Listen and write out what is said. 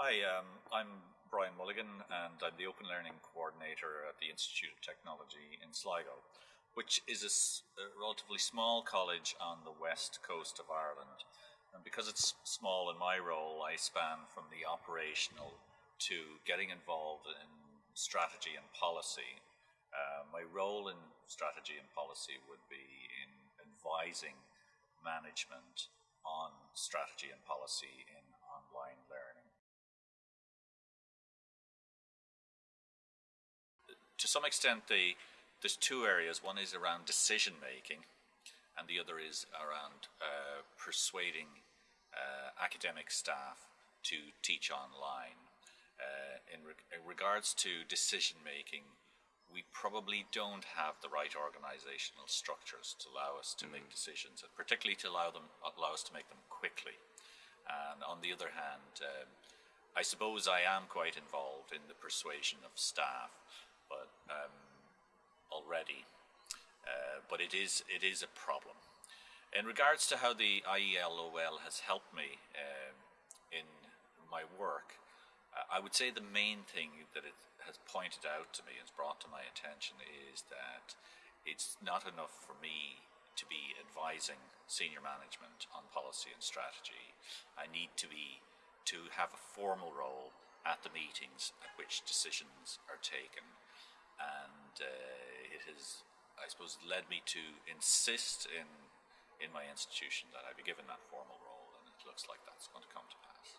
Hi, um, I'm Brian Mulligan and I'm the Open Learning Coordinator at the Institute of Technology in Sligo, which is a, relatively small college on the west coast of Ireland. And because it's small in my role, I span from the operational to getting involved in strategy and policy. Uh, my role in strategy and policy would be in advising management on strategy and policy in to some extent, the, there's two areas. One is around decision making, and the other is around uh, persuading uh, academic staff to teach online. Uh, in, re in, regards to decision making, we probably don't have the right organizational structures to allow us to mm. make decisions, particularly to allow them allow us to make them quickly. And on the other hand, um, I suppose I am quite involved in the persuasion of staff um, already. Uh, but it is it is a problem. In regards to how the IELOL has helped me um, in my work, uh, I would say the main thing that it has pointed out to me, has brought to my attention, is that it's not enough for me to be advising senior management on policy and strategy. I need to be to have a formal role at the meetings at which decisions are taken and uh, it has, I suppose, led me to insist in in my institution that I be given that formal role, and it looks like that's going to come to pass.